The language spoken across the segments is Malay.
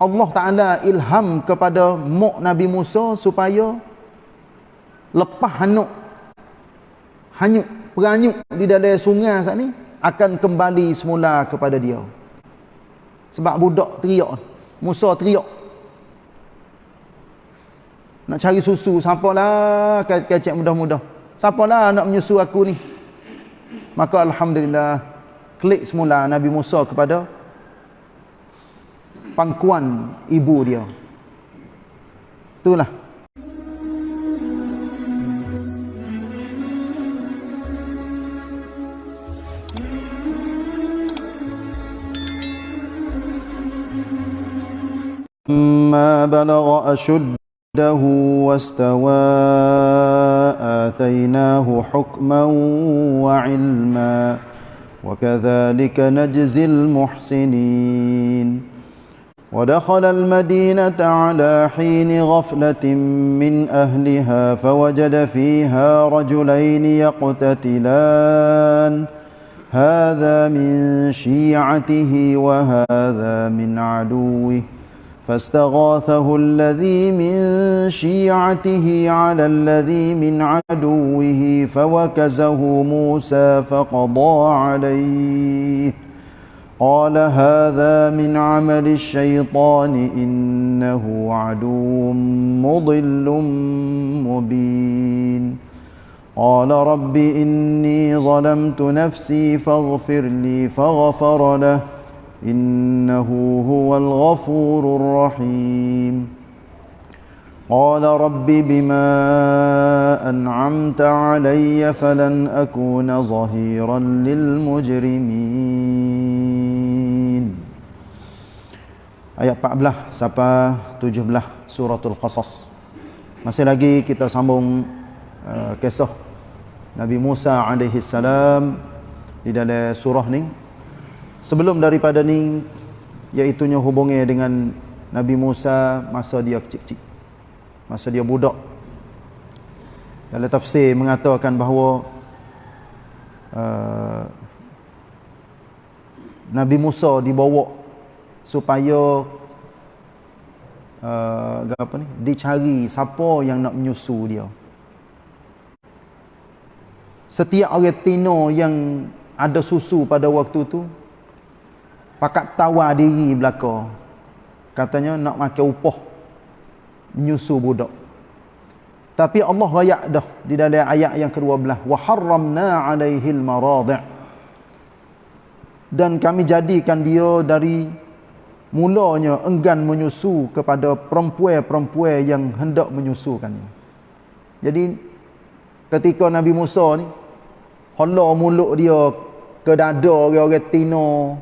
Allah Ta'ala ilham kepada Mok Nabi Musa supaya lepas hanyut hanyut peranyuk di dalam sungai saat ni akan kembali semula kepada dia. Sebab budak teriak Musa teriak. Nak cari susu siapalah kecek mudah-mudah. Siapalah nak menyusu aku ni? Maka Alhamdulillah klik semula Nabi Musa kepada pangkuan ibu dia. Itulah. ما بلغ أشده واستوى آتيناه حكما وعلما وكذلك نجزي المحسنين ودخل المدينة على حين غفلة من أهلها فوجد فيها رجلين يقتتلان. هذا من شيعته وهذا من عدوه. فاستغاثه الذي من شيعته على الذي من عدوه فوكزه موسى فقضى عليه. قال هذا من عمل الشيطان إنه عدو مضل مبين. قال رب إني ظلمت نفسي فاغفر لي فغفر له إنه هو الغفور الرحيم. قال رب بما أنعمت علي فلن أكون ظهيرا للمجرمين. Ayat 14 sampai 17 suratul Qasas. Masih lagi kita sambung uh, kisah Nabi Musa alaihi salam di dalam surah ni Sebelum daripada ni iaitunya hubungnya dengan Nabi Musa masa dia kecil-kecil. Masa dia budak. Dalam tafsir mengatakan bahawa uh, Nabi Musa dibawa supaya uh, apa ni? Dicari siapa yang nak menyusu dia. Setiap orang tino yang ada susu pada waktu tu pakat tawar diri belaka. Katanya nak makan upah menyusu budak. Tapi Allah rayak dah di dalam ayat yang ke-12 wa harramna alaihi almaradi' dan kami jadikan dia dari mulanya enggan menyusu kepada perempuan-perempuan yang hendak menyusukannya jadi ketika Nabi Musa ni hala mulut dia ke dada orang-orang tino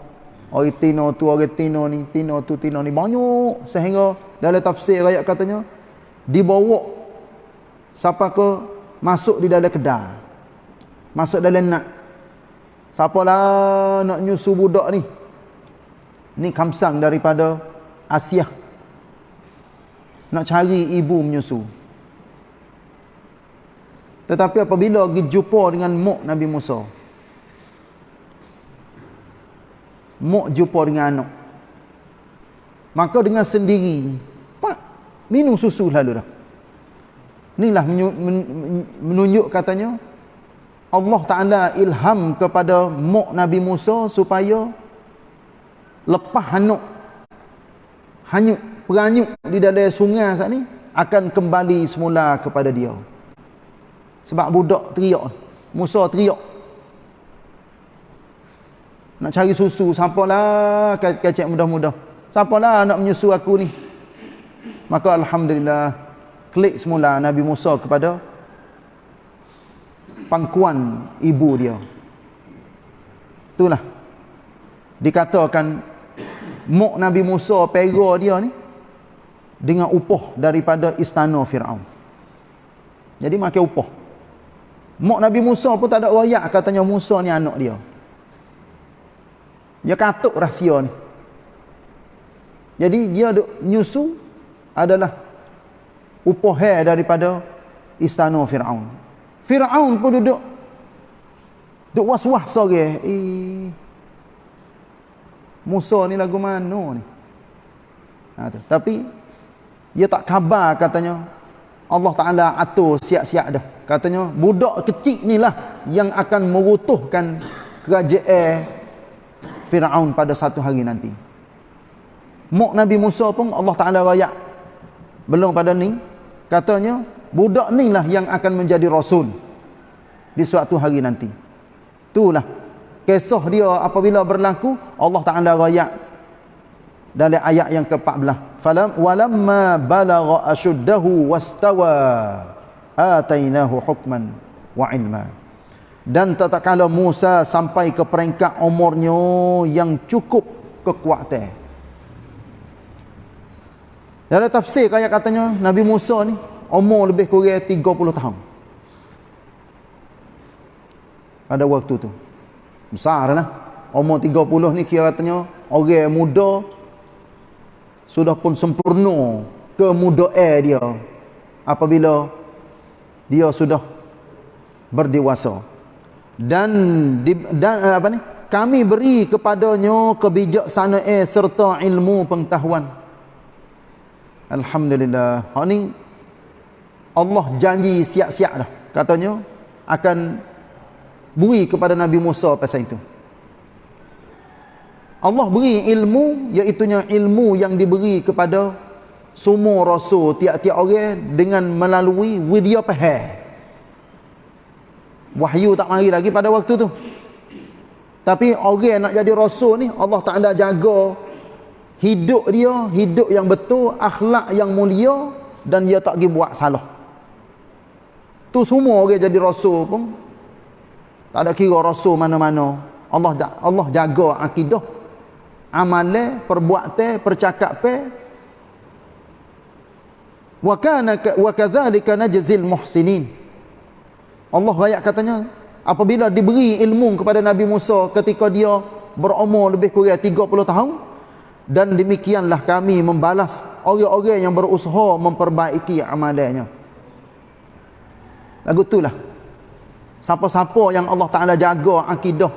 Orang tino tu, orang tino ni, tino tu, tino ni. Banyak. Sehingga dalam tafsir rakyat katanya, dibawa siapa ke masuk di dalam kedai. Masuk dalam nak. Siapa lah nak nyusu budak ni. Ni kamsang daripada Asia. Nak cari ibu menyusu. Tetapi apabila pergi jumpa dengan Mok Nabi Musa. Mok jumpa dengan anak. Maka dengan sendiri, Pak, minum susu lalu dah. Inilah menunjuk katanya, Allah Ta'ala ilham kepada Mok Nabi Musa supaya lepas hanyut, hanyut, peranyuk di dalam sungai saat ni, akan kembali semula kepada dia. Sebab budak teriak. Musa teriak. Nak cari susu, siapalah kecek mudah-mudah. Siapalah nak menyusu aku ni. Maka Alhamdulillah, klik semula Nabi Musa kepada pangkuan ibu dia. Itulah. Dikatakan, Mok Nabi Musa pera dia ni, dengan upah daripada istana Fir'aun. Jadi makan upah. Mok Nabi Musa pun tak ada rakyat katanya Musa ni anak dia. Dia katuk rahsia ni. Jadi dia duk nyusu adalah upah daripada istana Firaun. Firaun pun duduk duk was-was sore. Eh Musa ni lagu mana ni? Ha, tu. Tapi dia tak khabar katanya Allah Taala atur siap-siap dah. Katanya budak kecil ni lah yang akan merutuhkan kerajaan Firaun pada satu hari nanti. Mok Nabi Musa pun Allah Taala rayak belum pada ni katanya budak ni lah yang akan menjadi rasul di suatu hari nanti. Itulah kisah dia apabila berlaku Allah Taala rayak dalam ayat yang ke-14. Falam walamma balagha ashuddahu wastawa atainahu hukman wa ilma. Dan tatkala Musa sampai ke peringkat umurnya yang cukup kekuatan. Dalam tafsir kayak katanya Nabi Musa ni umur lebih kurang 30 tahun. Pada waktu tu besar lah umur 30 ni kira katanya orang muda sudah pun sempurna kemudaan dia apabila dia sudah berdewasa dan dan eh, apa ni? Kami beri kepadanya kebijaksanaan serta ilmu pengetahuan. Alhamdulillah. Ha ni Allah janji siap-siap dah. Katanya akan beri kepada Nabi Musa pasal itu. Allah beri ilmu iaitunya ilmu yang diberi kepada semua rasul tiap-tiap orang dengan melalui widya pahal wahyu tak mari lagi pada waktu tu. Tapi orang nak jadi rasul ni Allah Taala jaga hidup dia hidup yang betul akhlak yang mulia dan dia tak pergi buat salah. Tu semua orang jadi rasul pun tak ada kira rasul mana-mana. Allah Allah jaga akidah. Amalan perbuatan percakapan wa kana wa kadzalika najzil muhsinin. Allah ayat katanya apabila diberi ilmu kepada Nabi Musa ketika dia berumur lebih kurang 30 tahun dan demikianlah kami membalas orang-orang yang berusaha memperbaiki amalannya lagu itulah siapa-siapa yang Allah Taala jaga akidah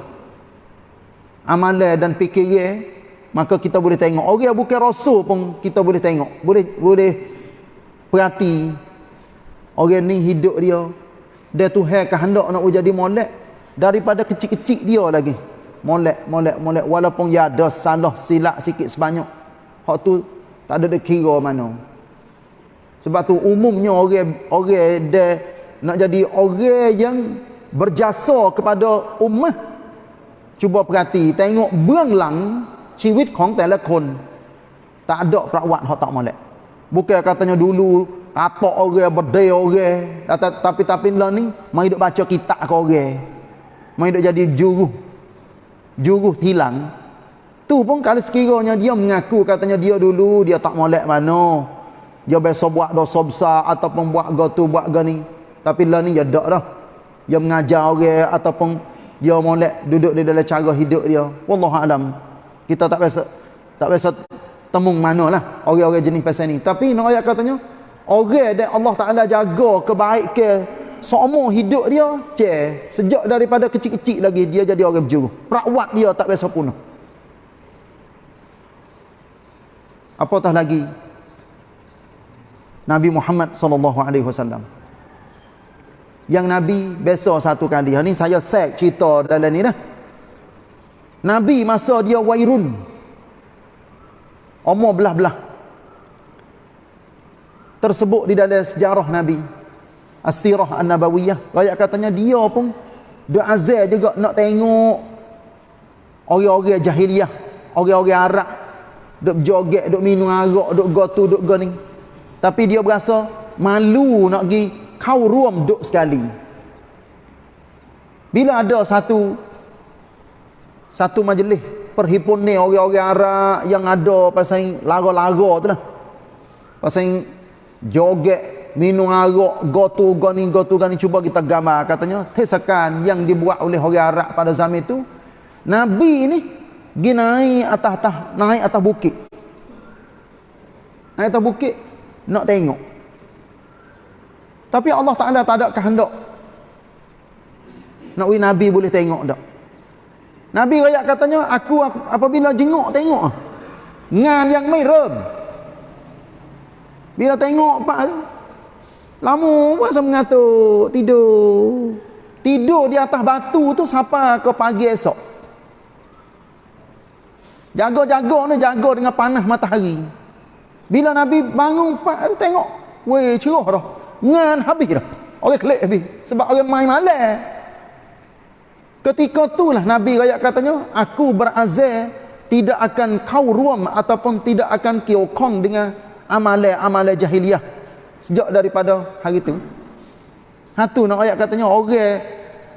amalan dan fikiran maka kita boleh tengok. Orang yang bukan rasul pun kita boleh tengok. Boleh boleh perhati orang ni hidup dia. Dia Tuhan kehendak nak jadi molek daripada kecil-kecil dia lagi. Molek molek molek. Walaupun ya ada salah silap sikit sebanyak. Hak tu tak ada kira mana. Sebab tu umumnya orang orang dia nak jadi orang yang berjasa kepada ummah cuba perhati tengok berang ชีวิตของแต่ละคน tak ada ประวัติ hak tak molek bukan katanya dulu atok orang berdaya orang tapi tapi lah ni mai duk baca kitab ke orang mai duk jadi juru juru hilang tu pun kalau sekiranya dia mengaku katanya dia dulu dia tak molek mana dia biasa buat dosa besar ataupun buat gotu buat gani tapi lah ni dia tak dah dia mengajar orang ataupun dia molek duduk di dalam cara hidup dia. Wallahu alam. Kita tak biasa tak biasa temung manalah orang-orang jenis pasal ni. Tapi nak ayat katanya orang yang Allah Taala jaga kebaikan seumur hidup dia ce sejak daripada kecil-kecil lagi dia jadi orang berjuru. Perawat dia tak biasa punah. Apatah lagi? Nabi Muhammad sallallahu alaihi wasallam yang Nabi biasa satu kali. Ni saya set cerita dalam ni dah. Nabi masa dia wairun. Umur belah-belah. Tersebut di dalam sejarah Nabi. As-Sirah An-Nabawiyah. Rakyat katanya dia pun dia azal juga nak tengok orang-orang jahiliah orang-orang Arab. Duk joget duk minum arak duk gotu duk gani tapi dia berasa malu nak pergi kau ruam duk sekali. Bila ada satu satu majlis perhimpunan orang-orang Arab yang ada pasal lara-lara tu lah. Pasal joget minum arak gotu gani gotu gani cuba kita gambar. Katanya tesakan yang dibuat oleh orang Arab pada zaman itu Nabi ni pergi naik atas atas naik atas bukit. Naik atas bukit nak tengok tapi Allah Ta'ala tak ada kehendak nak Nabi boleh tengok tak Nabi rakyat katanya aku apabila jenguk tengok ngan yang merem Bila tengok pak tu, lama saya mengatuk tidur. Tidur di atas batu tu sampai ke pagi esok. Jaga-jaga ni jaga dengan panas matahari. Bila Nabi bangun pak tengok, weh cerah dah. Ngan habis dah. Orang kelik habis. Sebab orang main malam. Ketika itulah Nabi rakyat katanya, aku berazal tidak akan kau ruam ataupun tidak akan kiokong dengan amalan-amalan jahiliah sejak daripada hari itu. Hatu nak ayat katanya orang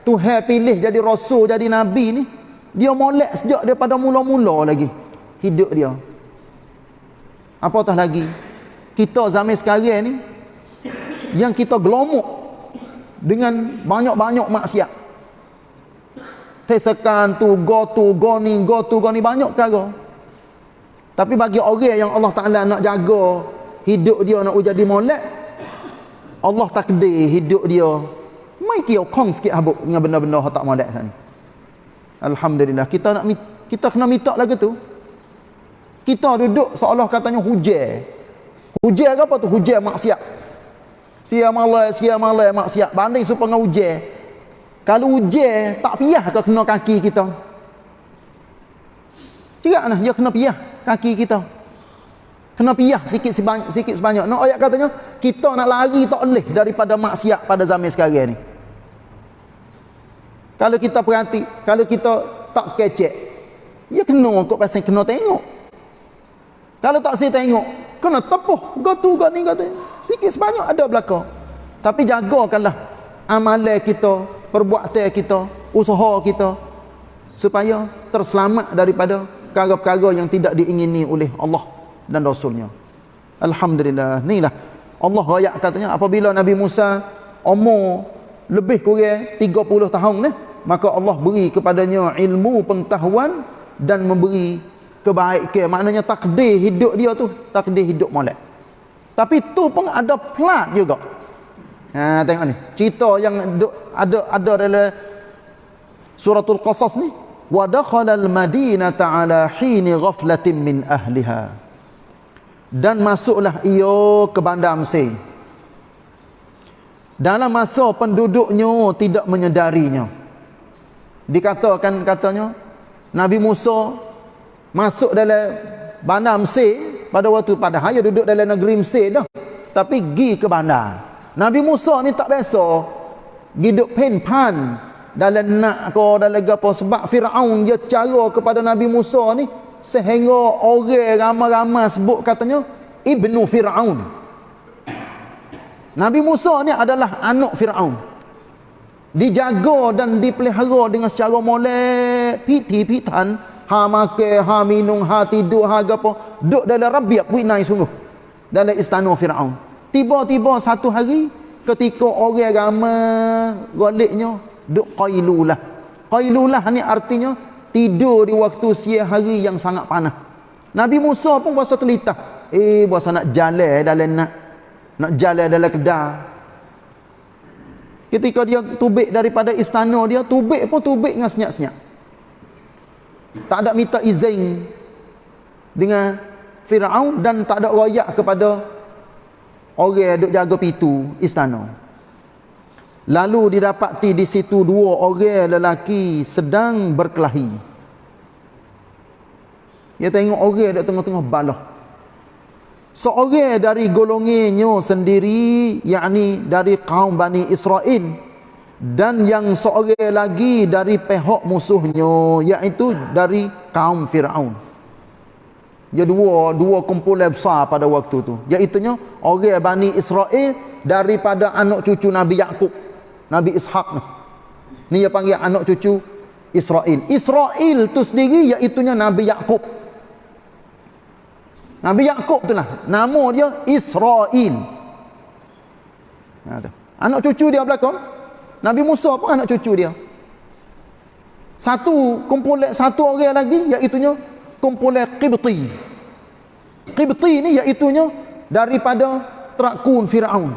Tuhan pilih jadi rasul jadi nabi ni dia molek sejak daripada mula-mula lagi hidup dia. Apatah lagi kita zaman sekarang ni yang kita gelomok dengan banyak-banyak maksiat tesekan tu, go tu, go ni, go tu, go ni banyak perkara. Tapi bagi orang yang Allah Taala nak jaga hidup dia nak jadi molek, Allah takdir hidup dia mai kio kong sikit habuk dengan benda-benda hak tak molek ni. Alhamdulillah kita nak kita kena minta lagi tu. Kita duduk seolah katanya hujan. Hujan apa tu? Hujan maksiat. Sia malam, sia malam maksiat. Banding supaya hujan. Kalau hujan tak piyah ke kena kaki kita? Cerak nah, dia kena piyah kaki kita. Kena piyah sikit sebanyak, sikit sebanyak. Nak ayat katanya, kita nak lari tak boleh daripada maksiat pada zaman sekarang ni. Kalau kita perhati, kalau kita tak kecek, ya kena kok pasal kena tengok. Kalau tak saya tengok, kena tepuh. Gotu, got ni, got Sikit sebanyak ada belakang. Tapi jagakanlah amalan kita, perbuatan kita, usaha kita supaya terselamat daripada perkara-perkara yang tidak diingini oleh Allah dan Rasulnya. Alhamdulillah. Inilah Allah ayat katanya apabila Nabi Musa umur lebih kurang 30 tahun ni, maka Allah beri kepadanya ilmu pengetahuan dan memberi kebaikan. Maknanya takdir hidup dia tu takdir hidup molek. Tapi tu pun ada plat juga. Ha tengok ni. Cerita yang ada ada dalam suratul qasas ni wa al madinata ala hin ghaflatin min ahliha. Dan masuklah ia ke bandar Mesir. Dalam masa penduduknya tidak menyedarinya. Dikatakan katanya Nabi Musa masuk dalam bandar Mesir pada waktu pada hanya duduk dalam negeri Mesir dah. Tapi pergi ke bandar. Nabi Musa ni tak biasa hidup pen pan dalam nak ke dalam apa sebab Firaun dia cara kepada Nabi Musa ni sehingga orang ramai-ramai sebut katanya ibnu Firaun. Nabi Musa ni adalah anak Firaun. Dijaga dan dipelihara dengan secara molek, piti-pitan, ha makan, ha minum, ha tidur, ha apa, duduk dalam rabiat winai sungguh dalam istana Firaun. Tiba-tiba satu hari ketika orang ramai goliknya duk qailulah. Qailulah ni artinya tidur di waktu siang hari yang sangat panas. Nabi Musa pun berasa telitah. Eh berasa nak jalan dalam nak nak jalan dalam kedah. Ketika dia tubik daripada istana dia, tubik pun tubik dengan senyap-senyap. Tak ada minta izin dengan Firaun dan tak ada royak kepada orang duk jaga pintu istana. Lalu didapati di situ dua orang lelaki sedang berkelahi. Dia tengok orang duk tengah-tengah balah. Seorang dari golongannya sendiri yakni dari kaum Bani Israel dan yang seorang lagi dari pihak musuhnya iaitu dari kaum Firaun. Ya dua dua kumpulan besar pada waktu tu. Iaitunya orang Bani Israel daripada anak cucu Nabi Yakub. Nabi Ishak ni. Dia panggil anak cucu Israel. Israel tu sendiri iaitunya Nabi Yakub. Nabi Yakub tu lah. Nama dia Israel. Anak cucu dia belakang Nabi Musa pun anak cucu dia satu kumpulan satu orang lagi iaitunya kumpulan Qibti. Qibti ni iaitunya daripada Trakun Firaun.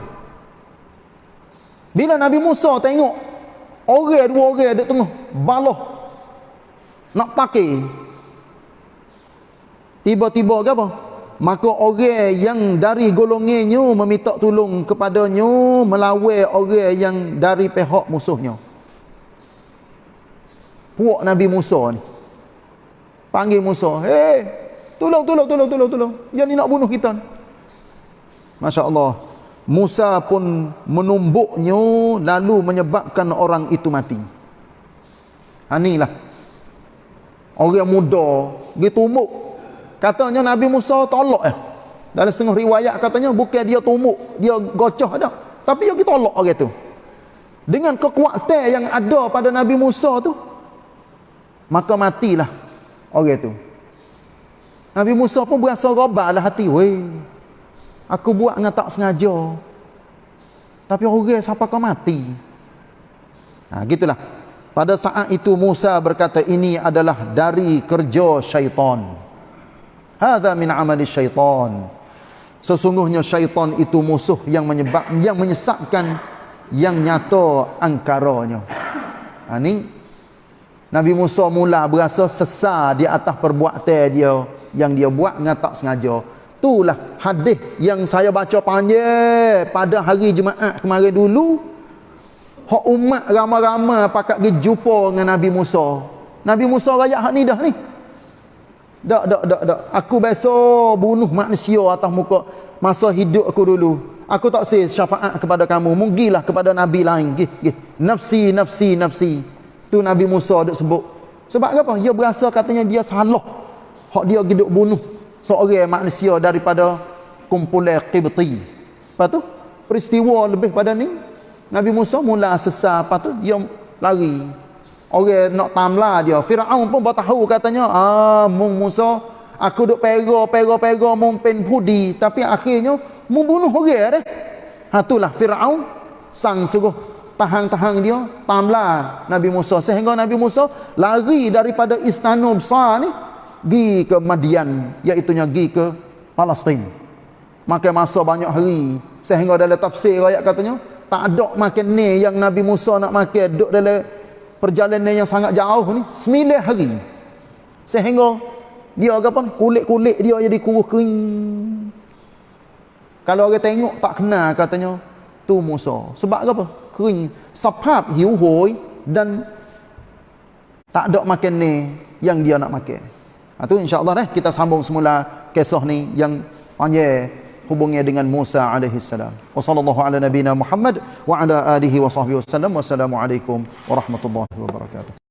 Bila Nabi Musa tengok orang dua orang duduk tengah baloh nak pakai tiba-tiba ke apa? Maka orang yang dari golongannya meminta tolong kepadanya melawan orang yang dari pihak musuhnya. Puak Nabi Musa ni. Panggil Musa hei tolong tolong tolong tolong tolong. Yang ni nak bunuh kita ni. Masya Allah Musa pun menumbuknya lalu menyebabkan orang itu mati. Inilah orang muda gitu tumbuk Katanya Nabi Musa tolak eh. Dalam setengah riwayat katanya bukan dia tumuk, dia gocoh dah. Tapi dia tolak orang tu. Dengan kekuatan yang ada pada Nabi Musa tu, maka matilah orang tu. Nabi Musa pun berasa lah hati, weh. Aku buat dengan tak sengaja. Tapi orang siapa kau mati? Nah, gitulah. Pada saat itu Musa berkata ini adalah dari kerja syaitan. Hadza min amali syaitan. Sesungguhnya syaitan itu musuh yang menyebab yang menyesatkan yang nyata angkaranya. Ha, ni Nabi Musa mula berasa sesar di atas perbuatan dia yang dia buat dengan tak sengaja. Itulah hadis yang saya baca panjang pada hari Jumaat kemarin dulu. Hak umat ramai-ramai pakat pergi jumpa dengan Nabi Musa. Nabi Musa rakyat hak ni dah ni. Tak, tak, tak, tak. Aku biasa bunuh manusia atas muka masa hidup aku dulu. Aku tak say syafaat kepada kamu. Munggilah kepada Nabi lain. Gih, gih. Nafsi, nafsi, nafsi. Tu Nabi Musa ada sebut. Sebab apa? Dia berasa katanya dia salah. Hak dia hidup bunuh seorang manusia daripada kumpulan Qibti. Lepas tu, peristiwa lebih pada ni, Nabi Musa mula sesat. Lepas tu, dia lari. Orang nak tamla dia. Firaun pun tahu katanya, ah mung Musa aku duk pera pera pera mung pen pudi tapi akhirnya mung bunuh orang dah. Ha itulah Firaun sang sungguh tahan-tahan dia tamla Nabi Musa sehingga Nabi Musa lari daripada istana besar ni gi ke Madian iaitu gi ke Palestin. Makan masa banyak hari sehingga dalam tafsir ayat katanya tak ada makan ni yang Nabi Musa nak makan duk dalam perjalanan yang sangat jauh ni sembilan hari. Sehingga dia apa kulit-kulit dia jadi kurus kering. Kalau orang tengok tak kenal katanya tu Musa. Sebab apa? Kering. Sebab hiu hoi dan tak ada makan ni yang dia nak makan. Ha, tu insyaAllah eh, kita sambung semula kisah ni yang panjang hubungnya dengan Musa alaihi salam. Wa sallallahu ala nabiyyina Muhammad wa ala alihi wa sahbihi wasallam. Wassalamu alaikum warahmatullahi wabarakatuh.